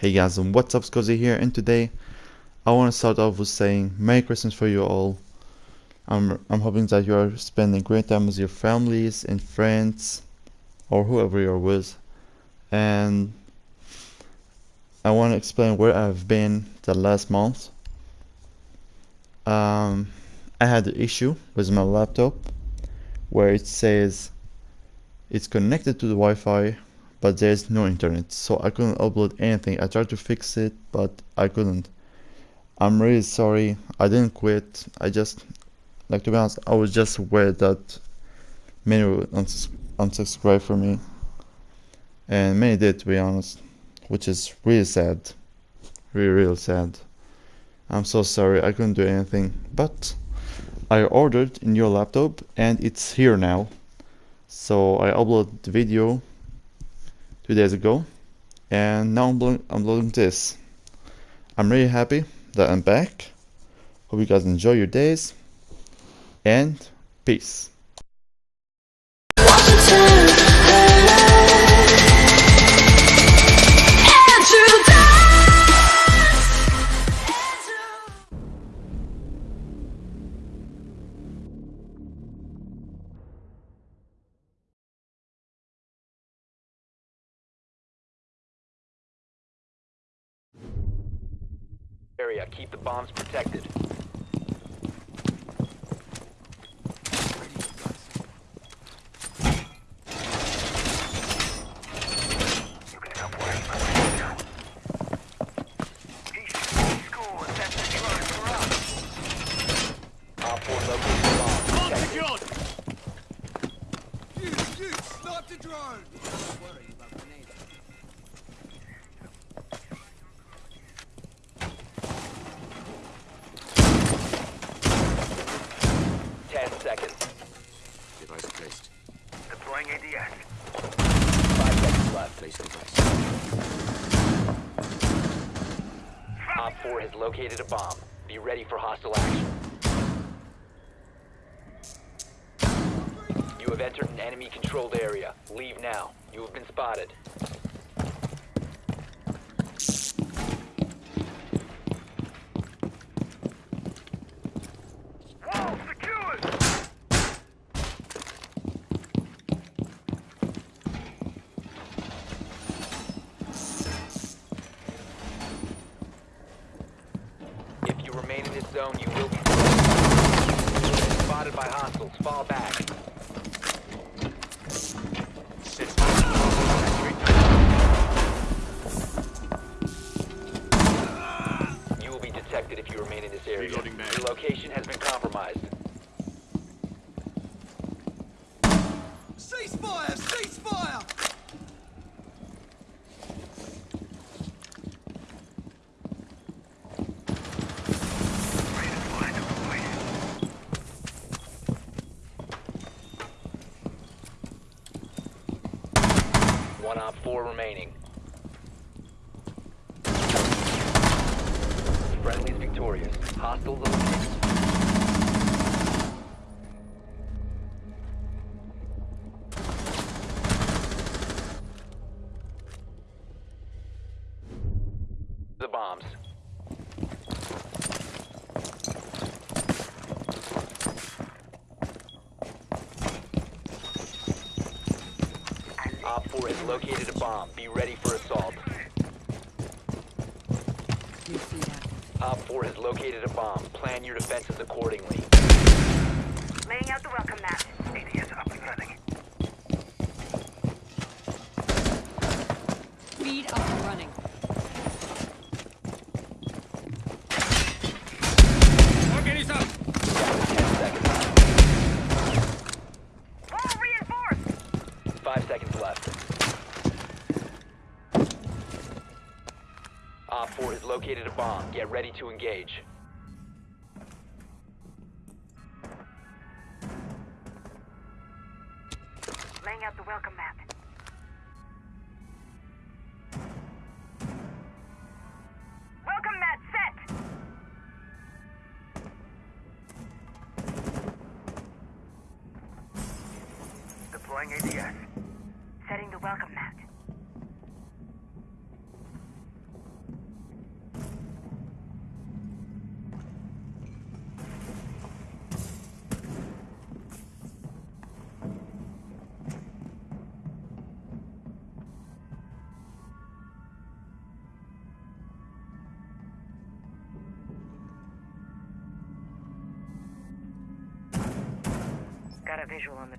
Hey guys and what's up Scuzzy here and today I want to start off with saying Merry Christmas for you all. I'm, I'm hoping that you are spending great time with your families and friends or whoever you're with and I want to explain where I've been the last month. Um, I had an issue with my laptop where it says it's connected to the Wi-Fi but there's no internet so I couldn't upload anything. I tried to fix it but I couldn't. I'm really sorry. I didn't quit. I just like to be honest I was just aware that many would uns unsubscribe for me. And many did to be honest which is really sad. Really real sad. I'm so sorry. I couldn't do anything. But I ordered a new laptop and it's here now. So I uploaded the video two days ago and now I'm, I'm loading this. I'm really happy that I'm back. Hope you guys enjoy your days and peace area. Keep the bombs protected. Op 4 located the bomb. Protect it. You, you, snipe the drone! Don't worry Place device. Op 4 has located a bomb. Be ready for hostile action. You have entered an enemy-controlled area. Leave now. You have been spotted. Wall secured! If you remain in this zone, you will be spotted Fall back. You will be detected if you remain in this area. Reloading mag. Your location has been compromised. Ceasefire! Ceasefire! One op four remaining. Friendly's victorious. Hostiles located a bomb. Be ready for assault. Op 4 has located a bomb. Plan your defenses accordingly. Laying out the welcome mat. Located a bomb. Get ready to engage. Laying out the welcome mat. Welcome mat set! Deploying ADS. Got a visual on the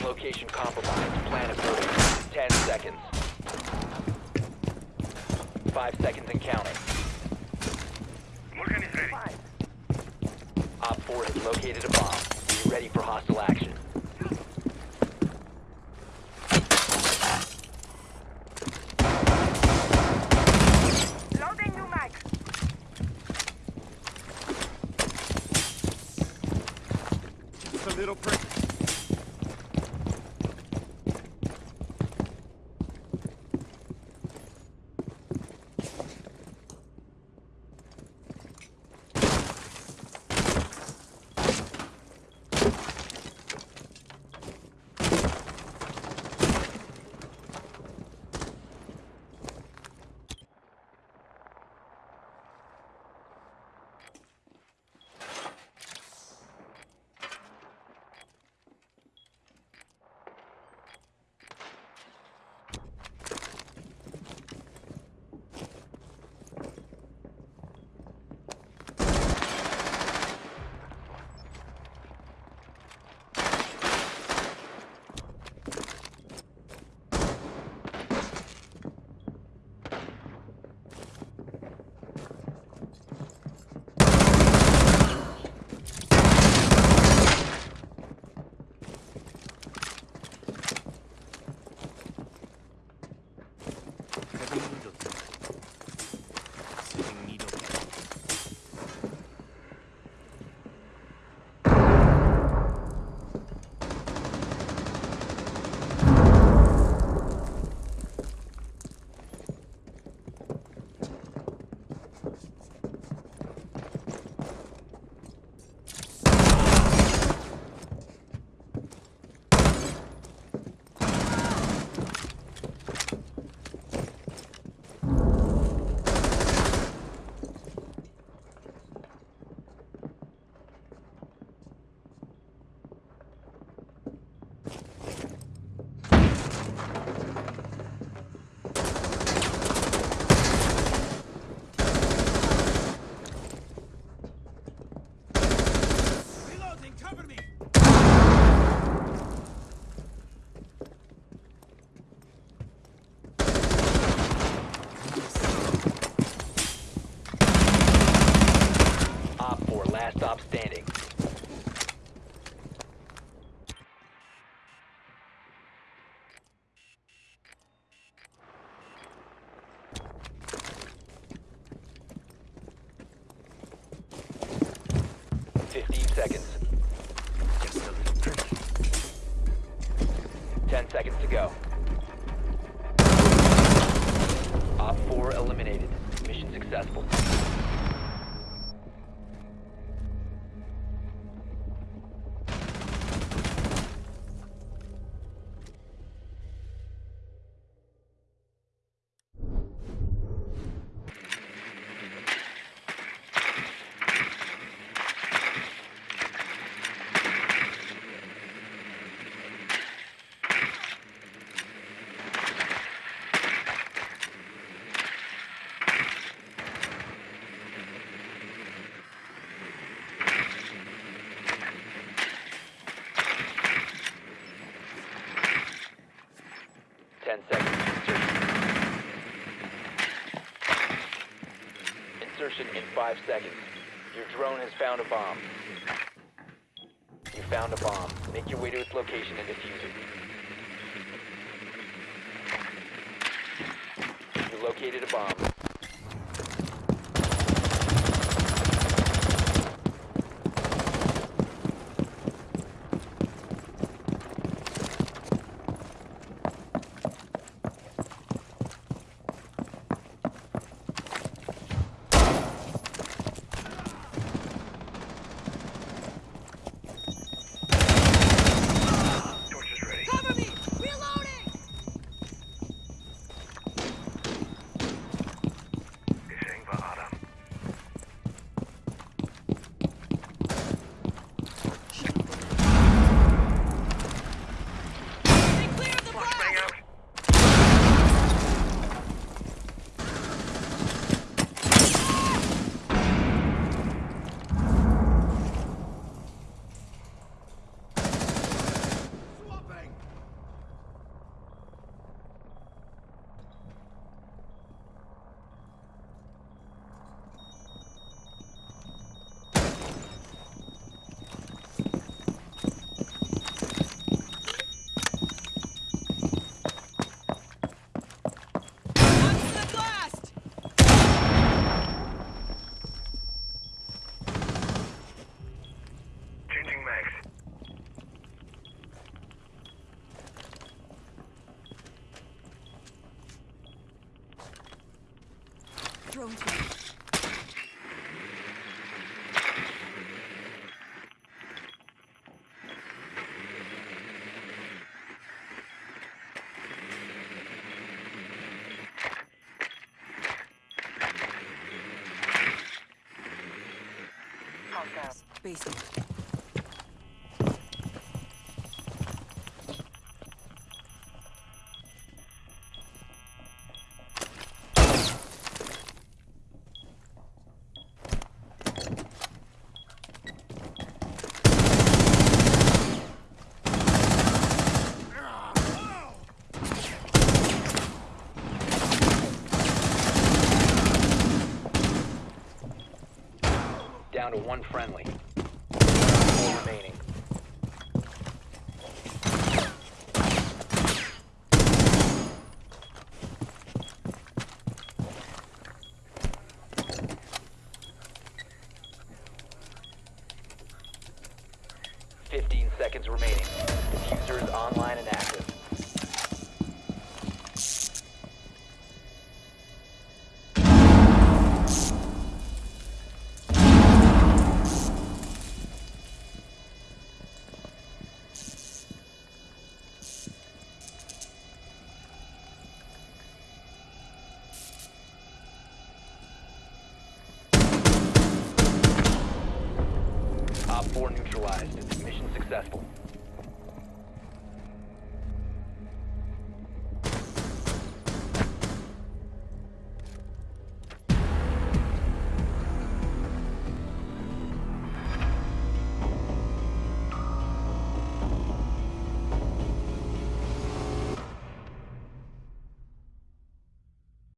Bomb location compromised. Plan accordingly. 10 seconds. 5 seconds and counting. Op 4 has located a bomb. Be ready for hostile action. Loading new mag! a little prick. 15 seconds. 10 seconds insertion. Insertion in 5 seconds. Your drone has found a bomb. You found a bomb. Make your way to its location and defuse it. You located a bomb. Spacing. Down to one friendly. Four remaining. Fifteen seconds remaining. Defuser is online and active. Op 4 neutralized. Successful.